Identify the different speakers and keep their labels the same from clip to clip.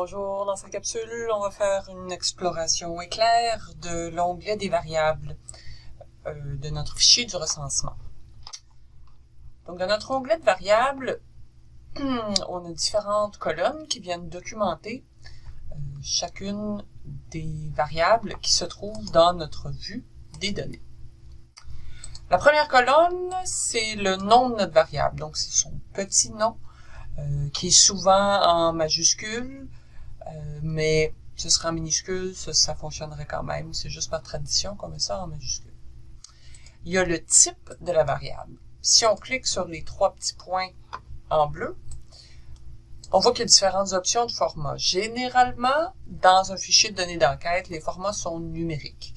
Speaker 1: Bonjour, dans cette capsule, on va faire une exploration éclair de l'onglet des variables euh, de notre fichier du recensement. Donc, dans notre onglet de variables, on a différentes colonnes qui viennent documenter euh, chacune des variables qui se trouvent dans notre vue des données. La première colonne, c'est le nom de notre variable, donc c'est son petit nom, euh, qui est souvent en majuscule, mais ce sera en minuscule, ça, fonctionnerait quand même, c'est juste par tradition qu'on met ça en majuscule. Il y a le type de la variable. Si on clique sur les trois petits points en bleu, on voit qu'il y a différentes options de format. Généralement, dans un fichier de données d'enquête, les formats sont numériques.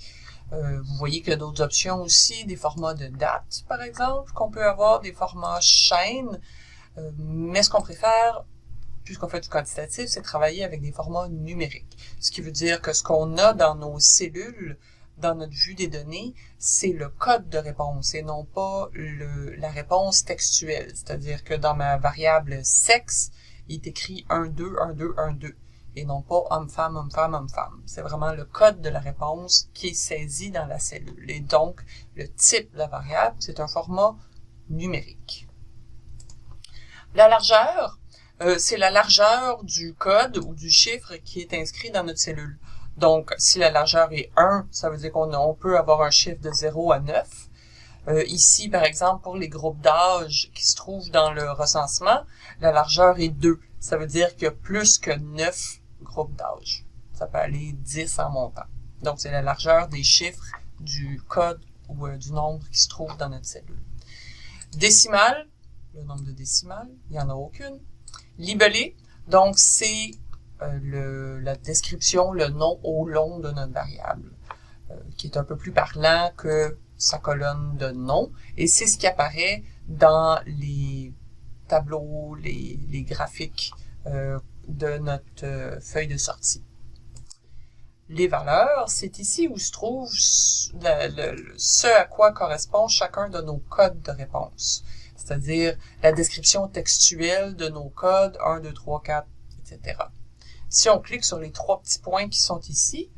Speaker 1: Euh, vous voyez qu'il y a d'autres options aussi, des formats de date, par exemple, qu'on peut avoir, des formats chaîne, euh, mais ce qu'on préfère, puisqu'on fait du quantitatif, c'est travailler avec des formats numériques. Ce qui veut dire que ce qu'on a dans nos cellules, dans notre vue des données, c'est le code de réponse et non pas le, la réponse textuelle. C'est-à-dire que dans ma variable sexe, il est écrit 1, 2, 1, 2, 1, 2 et non pas homme-femme, homme-femme, homme-femme. C'est vraiment le code de la réponse qui est saisi dans la cellule. Et donc, le type de la variable, c'est un format numérique. La largeur, euh, c'est la largeur du code ou du chiffre qui est inscrit dans notre cellule. Donc, si la largeur est 1, ça veut dire qu'on peut avoir un chiffre de 0 à 9. Euh, ici, par exemple, pour les groupes d'âge qui se trouvent dans le recensement, la largeur est 2. Ça veut dire qu'il y a plus que 9 groupes d'âge. Ça peut aller 10 en montant. Donc, c'est la largeur des chiffres du code ou euh, du nombre qui se trouve dans notre cellule. Décimal, le nombre de décimales, il n'y en a aucune. Libellé, donc c'est euh, la description, le nom au long de notre variable, qui est un peu plus parlant que sa colonne de nom, et c'est ce qui apparaît dans les tableaux, les, graphiques euh, de notre euh, feuille de sortie. Les valeurs, c'est ici où se trouve ce à quoi correspond chacun de nos codes de réponse, c'est-à-dire la description textuelle de nos codes 1, 2, 3, 4, etc. Si on clique sur les trois petits points qui sont ici,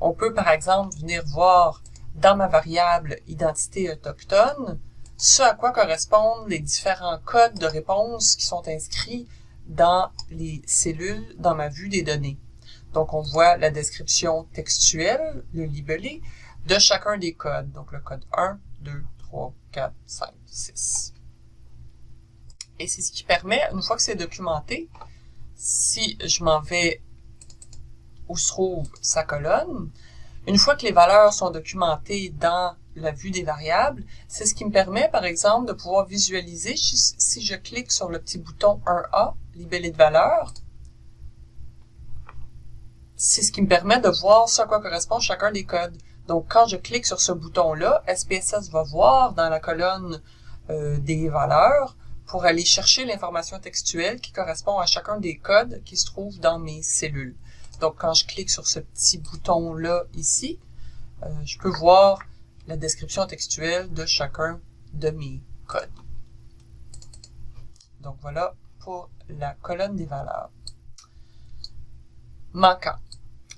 Speaker 1: on peut par exemple venir voir dans ma variable identité autochtone ce à quoi correspondent les différents codes de réponse qui sont inscrits dans les cellules dans ma vue des données. Donc, on voit la description textuelle, le libellé, de chacun des codes. Donc, le code 1, 2, 3, 4, 5, 6. Et c'est ce qui permet, une fois que c'est documenté, si je m'en vais où se trouve sa colonne, une fois que les valeurs sont documentées dans la vue des variables, c'est ce qui me permet, par exemple, de pouvoir visualiser, si je clique sur le petit bouton 1A, libellé de valeur, c'est ce qui me permet de voir ce à quoi correspond chacun des codes. Donc, quand je clique sur ce bouton-là, SPSS va voir dans la colonne euh, des valeurs pour aller chercher l'information textuelle qui correspond à chacun des codes qui se trouvent dans mes cellules. Donc, quand je clique sur ce petit bouton-là ici, euh, je peux voir la description textuelle de chacun de mes codes. Donc, voilà pour la colonne des valeurs. Manquant.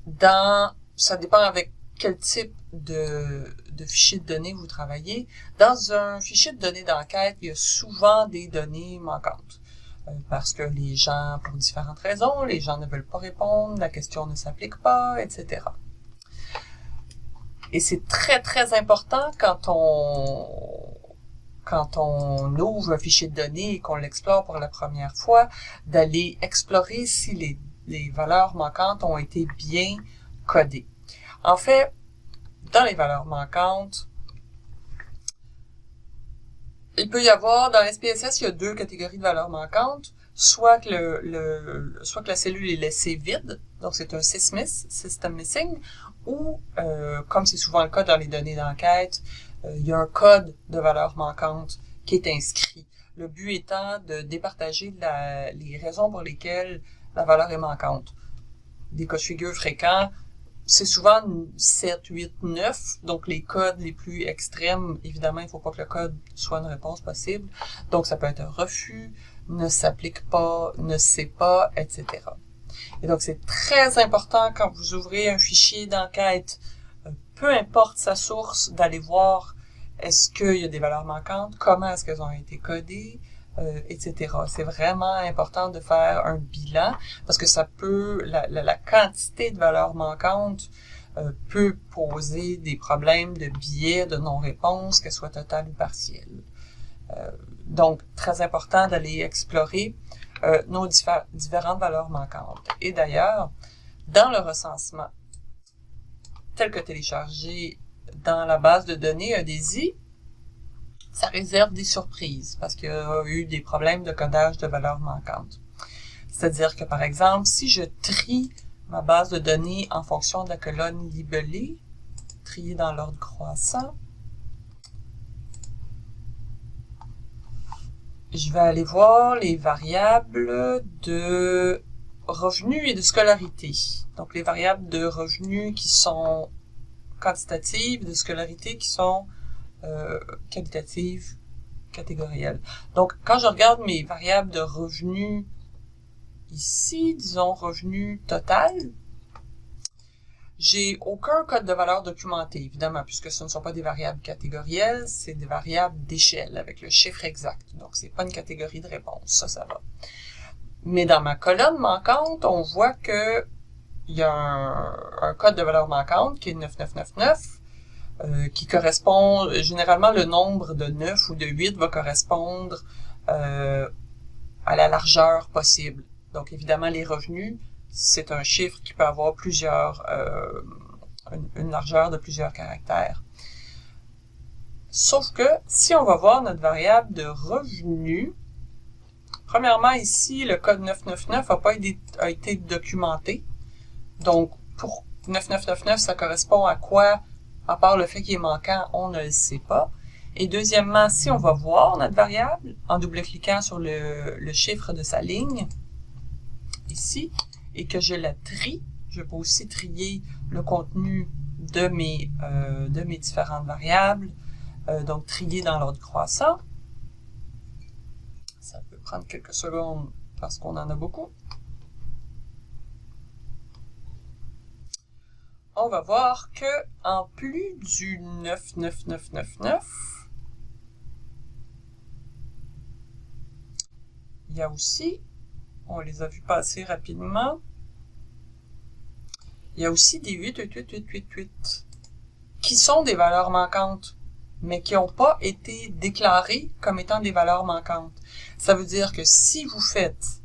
Speaker 1: Dans, ça dépend avec quel type de, fichier de données vous travaillez. Dans un fichier de données d'enquête, il y a souvent des données manquantes. Euh, parce que les gens, pour différentes raisons, les gens ne veulent pas répondre, la question ne s'applique pas, etc. Et c'est très, très important quand on, quand on ouvre un fichier de données et qu'on l'explore pour la première fois, d'aller explorer si les valeurs manquantes ont été bien codées. En fait, dans les valeurs manquantes, il peut y avoir, dans SPSS, il y a deux catégories de valeurs manquantes. Soit que, le, soit que la cellule est laissée vide, donc c'est un SysMiss, System Missing, ou, euh, comme c'est souvent le cas dans les données d'enquête, euh, il y a un code de valeurs manquantes qui est inscrit. Le but étant de départager la, les raisons pour lesquelles la valeur est manquante. Des cas de figure fréquents, c'est souvent 7, 8, 9. Donc, les codes les plus extrêmes, évidemment, il ne faut pas que le code soit une réponse possible. Donc, ça peut être un refus, ne s'applique pas, ne sait pas, etc. Et donc, c'est très important quand vous ouvrez un fichier d'enquête, euh, peu importe sa source, d'aller voir est-ce qu'il y a des valeurs manquantes, comment est-ce qu'elles ont été codées, euh, etc. C'est vraiment important de faire un bilan parce que ça peut, la, la, quantité de valeurs manquantes euh, peut poser des problèmes de biais, de non-réponse, qu'elles soient totales ou partielles. Euh, donc, très important d'aller explorer euh, nos différentes valeurs manquantes. Et d'ailleurs, dans le recensement tel que téléchargé dans la base de données EDSI, ça réserve des surprises parce qu'il y a eu des problèmes de codage de valeurs manquantes. C'est-à-dire que, par exemple, si je trie ma base de données en fonction de la colonne libellée, triée dans l'ordre croissant, je vais aller voir les variables de revenus et de scolarité. Donc, les variables de revenus qui sont quantitatives, de scolarité qui sont euh, qualitatives, catégorielles. Donc, quand je regarde mes variables de revenus ici, disons revenu total, j'ai aucun code de valeur documenté, évidemment, puisque ce ne sont pas des variables catégorielles, c'est des variables d'échelle avec le chiffre exact. Donc, c'est pas une catégorie de réponse, ça, ça va. Mais dans ma colonne manquante, on voit que il y a un, code de valeur manquante qui est 9999, euh, qui correspond, généralement le nombre de 9 ou de 8 va correspondre euh, à la largeur possible. Donc évidemment les revenus, c'est un chiffre qui peut avoir plusieurs, euh, une, largeur de plusieurs caractères. Sauf que si on va voir notre variable de revenu, premièrement ici, le code 999 n'a pas été, été documenté. Donc, pour 9999, ça correspond à quoi, à part le fait qu'il est manquant, on ne le sait pas. Et deuxièmement, si on va voir notre variable, en double-cliquant sur le, chiffre de sa ligne, ici, et que je la trie, je peux aussi trier le contenu de mes, euh, de mes différentes variables, euh, donc trier dans l'ordre croissant. Ça peut prendre quelques secondes parce qu'on en a beaucoup. On va voir que en plus du 99999, il y a aussi on les a vus passer rapidement. Il y a aussi des 8, 8, 8, 8, 8, 8, qui sont des valeurs manquantes, mais qui n'ont pas été déclarées comme étant des valeurs manquantes. Ça veut dire que si vous faites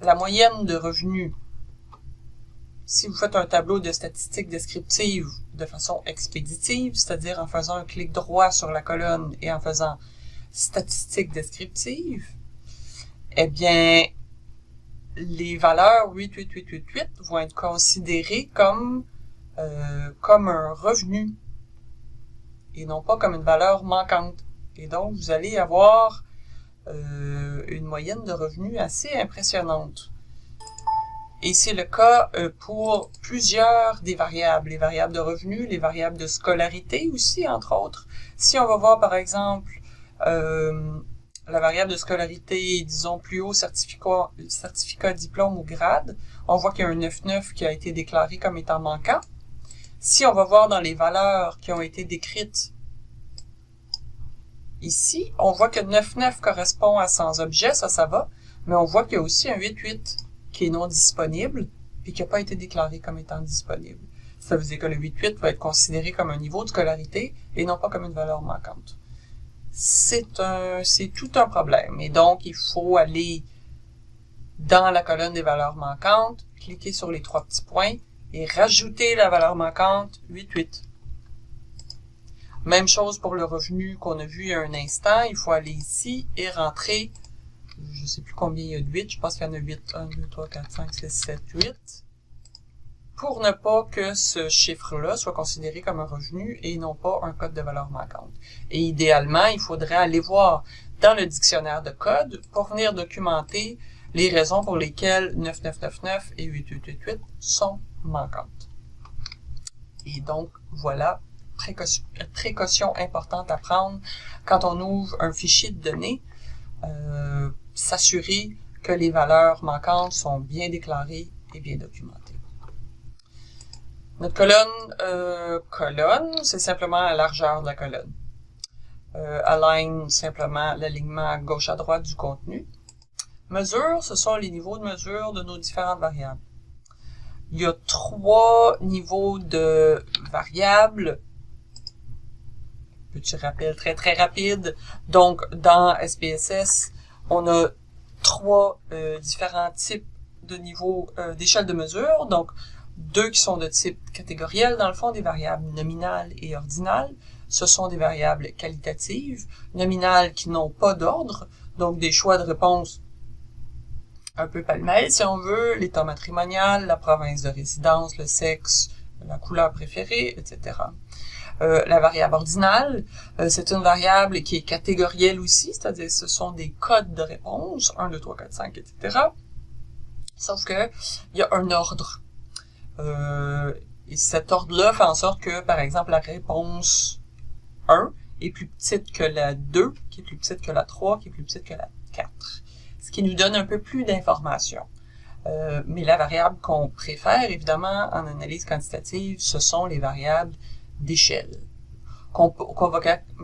Speaker 1: la moyenne de revenus, si vous faites un tableau de statistiques descriptives de façon expéditive, c'est-à-dire en faisant un clic droit sur la colonne et en faisant statistiques descriptives, eh bien, les valeurs 88888 vont être considérées comme, euh, comme un revenu et non pas comme une valeur manquante. Et donc, vous allez avoir euh, une moyenne de revenus assez impressionnante. Et c'est le cas euh, pour plusieurs des variables, les variables de revenus, les variables de scolarité aussi, entre autres. Si on va voir, par exemple, euh, la variable de scolarité, disons, plus haut certificat, certificat diplôme ou grade, on voit qu'il y a un 9,9 qui a été déclaré comme étant manquant. Si on va voir dans les valeurs qui ont été décrites ici, on voit que 9,9 correspond à sans objet, ça, ça va, mais on voit qu'il y a aussi un 8,8 qui est non disponible et qui n'a pas été déclaré comme étant disponible. Ça veut dire que le 8,8 va être considéré comme un niveau de scolarité et non pas comme une valeur manquante c'est un, c'est tout un problème. Et donc, il faut aller dans la colonne des valeurs manquantes, cliquer sur les trois petits points et rajouter la valeur manquante 88. Même chose pour le revenu qu'on a vu il y a un instant. Il faut aller ici et rentrer, je ne sais plus combien il y a de 8, je pense qu'il y en a 8, 1, 2, 3, 4, 5, 6, 7, 8 pour ne pas que ce chiffre-là soit considéré comme un revenu et non pas un code de valeur manquante. Et idéalement, il faudrait aller voir dans le dictionnaire de code pour venir documenter les raisons pour lesquelles 9999 et 8888 sont manquantes. Et donc, voilà, précaution, importante à prendre quand on ouvre un fichier de données, euh, s'assurer que les valeurs manquantes sont bien déclarées est bien documenté. Notre colonne, euh, colonne, c'est simplement la largeur de la colonne. Euh, align, simplement l'alignement gauche à droite du contenu. Mesure, ce sont les niveaux de mesure de nos différentes variables. Il y a trois niveaux de variables. Petit rappel très très rapide. Donc, dans SPSS, on a trois euh, différents types de niveaux euh, d'échelle de mesure. Donc, deux qui sont de type catégoriel, dans le fond, des variables nominales et ordinales. Ce sont des variables qualitatives, nominales qui n'ont pas d'ordre, donc des choix de réponse un peu pêle si on veut, l'état matrimonial, la province de résidence, le sexe, la couleur préférée, etc. Euh, la variable ordinale, euh, c'est une variable qui est catégorielle aussi, c'est-à-dire ce sont des codes de réponse, 1, 2, 3, 4, 5, etc. Sauf que il y a un ordre. Euh, et cet ordre-là fait en sorte que, par exemple, la réponse 1 est plus petite que la 2, qui est plus petite que la 3, qui est plus petite que la 4. Ce qui nous donne un peu plus d'informations. Mais la variable qu'on préfère, évidemment, en analyse quantitative, ce sont les variables d'échelle, qu'on va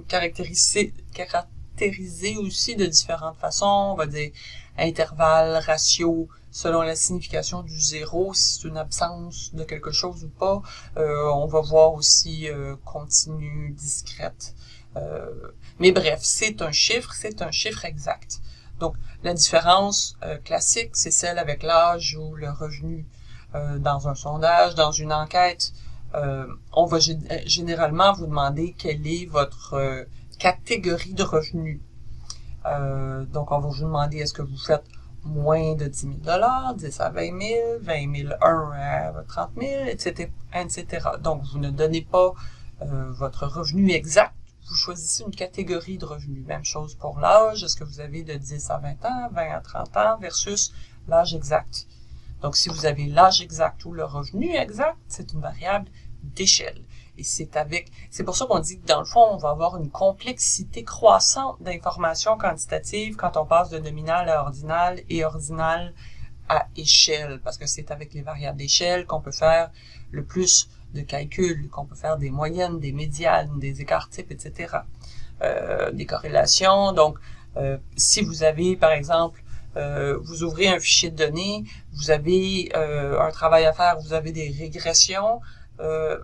Speaker 1: caractériser, caractériser aussi de différentes façons. On va dire intervalle, ratio, selon la signification du zéro, si c'est une absence de quelque chose ou pas. Euh, on va voir aussi euh, continue, discrète. Euh, mais bref, c'est un chiffre, c'est un chiffre exact. Donc, la différence euh, classique, c'est celle avec l'âge ou le revenu. Euh, dans un sondage, dans une enquête, on va généralement vous demander quelle est votre catégorie de revenus. donc, on va vous demander est-ce que vous faites moins de 10 000 10 à 20 000, 20 000, 1 à 30 000, etc., etc. Donc, vous ne donnez pas euh, votre revenu exact, vous choisissez une catégorie de revenus. Même chose pour l'âge, est-ce que vous avez de 10 à 20 ans, 20 à 30 ans versus l'âge exact? Donc, si vous avez l'âge exact ou le revenu exact, c'est une variable d'échelle. Et c'est avec, c'est pour ça qu'on dit que dans le fond, on va avoir une complexité croissante d'informations quantitatives quand on passe de nominal à ordinal et ordinal à échelle, parce que c'est avec les variables d'échelle qu'on peut faire le plus de calculs, qu'on peut faire des moyennes, des médianes, des écarts types, etc. Euh, des corrélations. Donc, euh, si vous avez, par exemple, euh, vous ouvrez un fichier de données, vous avez euh, un travail à faire, vous avez des régressions, euh,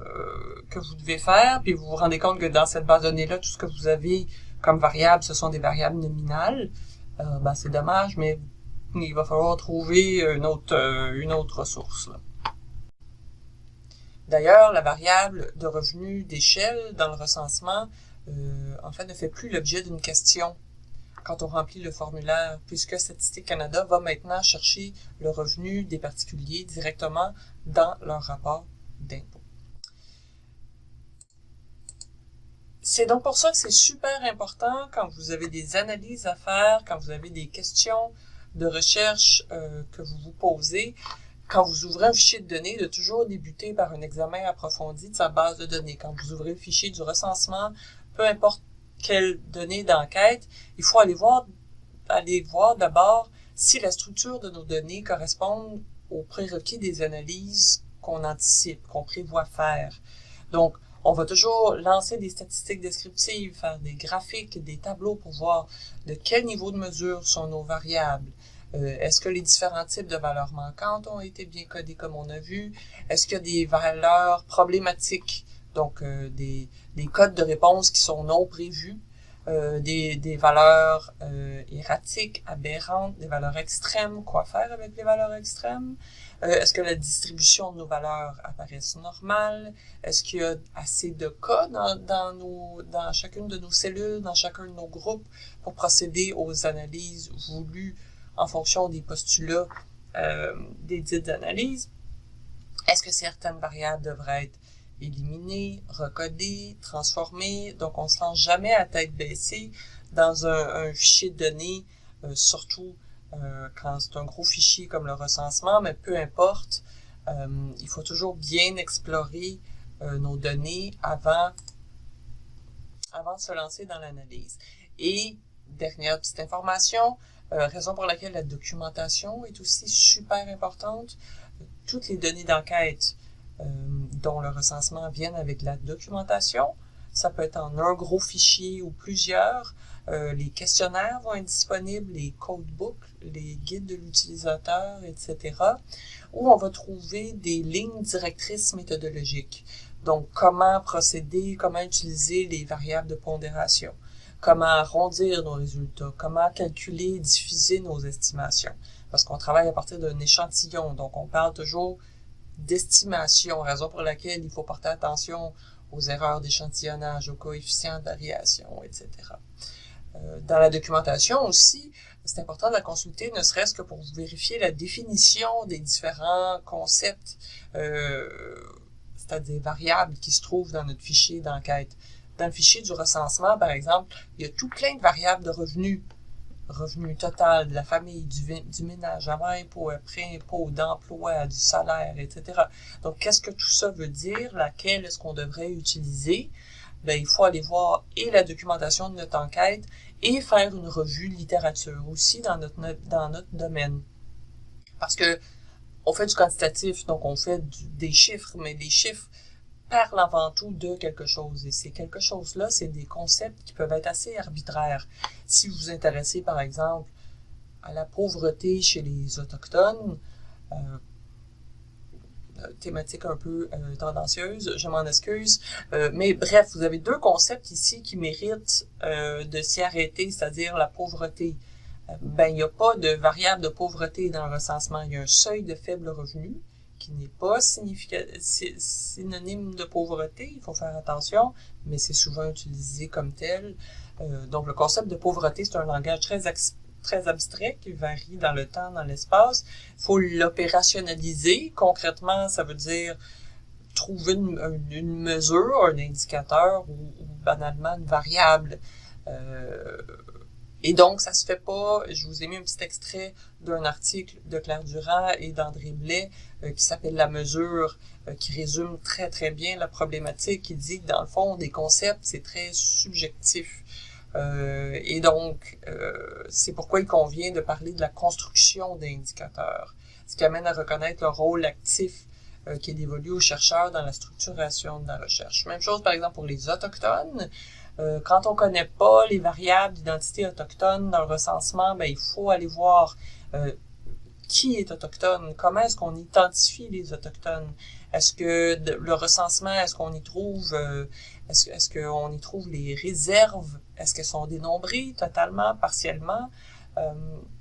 Speaker 1: que vous devez faire, puis vous vous rendez compte que dans cette base de données-là, tout ce que vous avez comme variable, ce sont des variables nominales. Euh, ben, c'est dommage, mais il va falloir trouver une autre, euh, une autre ressource. D'ailleurs, la variable de revenu d'échelle dans le recensement, euh, en fait, ne fait plus l'objet d'une question quand on remplit le formulaire, puisque Statistique Canada va maintenant chercher le revenu des particuliers directement dans leur rapport d'impôt. C'est donc pour ça que c'est super important quand vous avez des analyses à faire, quand vous avez des questions de recherche euh, que vous vous posez, quand vous ouvrez un fichier de données, de toujours débuter par un examen approfondi de sa base de données. Quand vous ouvrez le fichier du recensement, peu importe quelle donnée d'enquête, il faut aller voir, aller voir d'abord si la structure de nos données correspond aux prérequis des analyses qu'on anticipe, qu'on prévoit faire. Donc, on va toujours lancer des statistiques descriptives, faire des graphiques, des tableaux pour voir de quel niveau de mesure sont nos variables. Euh, Est-ce que les différents types de valeurs manquantes ont été bien codés comme on a vu? Est-ce qu'il y a des valeurs problématiques, donc euh, des, des, codes de réponse qui sont non prévus, euh, des, des, valeurs euh, erratiques, aberrantes, des valeurs extrêmes, quoi faire avec les valeurs extrêmes? Est-ce que la distribution de nos valeurs apparaît normale? Est-ce qu'il y a assez de cas dans, dans, nos, dans chacune de nos cellules, dans chacun de nos groupes pour procéder aux analyses voulues en fonction des postulats des dites analyses? Est-ce que certaines variables devraient être éliminées, recodées, transformées? Donc, on ne se lance jamais à tête baissée dans un, fichier de données, euh, surtout euh, quand c'est un gros fichier comme le recensement, mais peu importe, euh, il faut toujours bien explorer nos données avant, avant de se lancer dans l'analyse. Et, dernière petite information, raison pour laquelle la documentation est aussi super importante. toutes les données d'enquête dont le recensement viennent avec la documentation. Ça peut être en un gros fichier ou plusieurs. Euh, les questionnaires vont être disponibles, les codebooks, les guides de l'utilisateur, etc. Où on va trouver des lignes directrices méthodologiques. Donc, comment procéder, comment utiliser les variables de pondération, comment arrondir nos résultats, comment calculer et diffuser nos estimations. Parce qu'on travaille à partir d'un échantillon, donc on parle toujours d'estimation, raison pour laquelle il faut porter attention aux erreurs d'échantillonnage, aux coefficients de variation, etc. Euh, dans la documentation aussi, c'est important de la consulter, ne serait-ce que pour vérifier la définition des différents concepts, euh, c'est-à-dire variables qui se trouvent dans notre fichier d'enquête. Dans le fichier du recensement, par exemple, il y a tout plein de variables de revenus. Revenu total de la famille, du, du ménage, avant impôt, après impôt, d'emploi, du salaire, etc. Donc, qu'est-ce que tout ça veut dire? Laquelle est-ce qu'on devrait utiliser? Ben, il faut aller voir et la documentation de notre enquête et faire une revue littérature aussi dans notre, dans notre domaine. Parce que on fait du quantitatif, donc on fait des chiffres, mais les chiffres parlent avant tout de quelque chose. Et ces quelque chose-là, c'est des concepts qui peuvent être assez arbitraires. Si vous vous intéressez, par exemple, à la pauvreté chez les Autochtones, euh, thématique un peu euh, tendancieuse, je m'en excuse. Euh, mais bref, vous avez deux concepts ici qui méritent euh, de s'y arrêter, c'est-à-dire la pauvreté. ben, il n'y a pas de variable de pauvreté dans le recensement. Il y a un seuil de faible revenu qui n'est pas synonyme de pauvreté, il faut faire attention, mais c'est souvent utilisé comme tel. donc, le concept de pauvreté, c'est un langage très très abstrait qui varie dans le temps, dans l'espace. Il faut l'opérationnaliser. Concrètement, ça veut dire trouver une, mesure, un indicateur ou, banalement une variable. Euh, et donc, ça se fait pas. Je vous ai mis un petit extrait d'un article de Claire Durand et d'André Blais euh, qui s'appelle La mesure, euh, qui résume très très bien la problématique, qui dit que dans le fond, des concepts, c'est très subjectif. Euh, et donc, euh, c'est pourquoi il convient de parler de la construction d'indicateurs, ce qui amène à reconnaître le rôle actif euh, qui est dévolu aux chercheurs dans la structuration de la recherche. Même chose, par exemple, pour les autochtones. Euh, quand on connaît pas les variables d'identité autochtone dans le recensement, ben, il faut aller voir euh, qui est autochtone, comment est-ce qu'on identifie les autochtones. Est-ce que le recensement, est-ce qu'on y trouve, euh, est-ce, y trouve les réserves est-ce qu'elles sont dénombrées totalement, partiellement?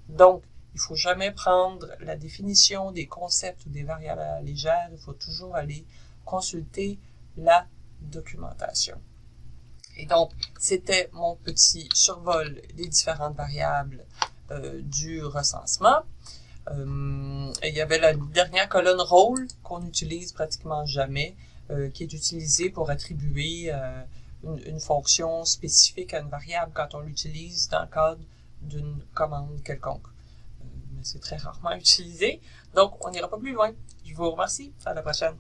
Speaker 1: Donc, il faut jamais prendre la définition des concepts ou des variables à la légère. Il faut toujours aller consulter la documentation. Et donc, c'était mon petit survol des différentes variables euh, du recensement. Euh, il y avait la dernière colonne rôle qu'on n'utilise pratiquement jamais, euh, qui est utilisée pour attribuer une, fonction spécifique à une variable quand on l'utilise dans le cadre d'une commande quelconque. Mais c'est très rarement utilisé, donc on n'ira pas plus loin. Je vous remercie. À la prochaine.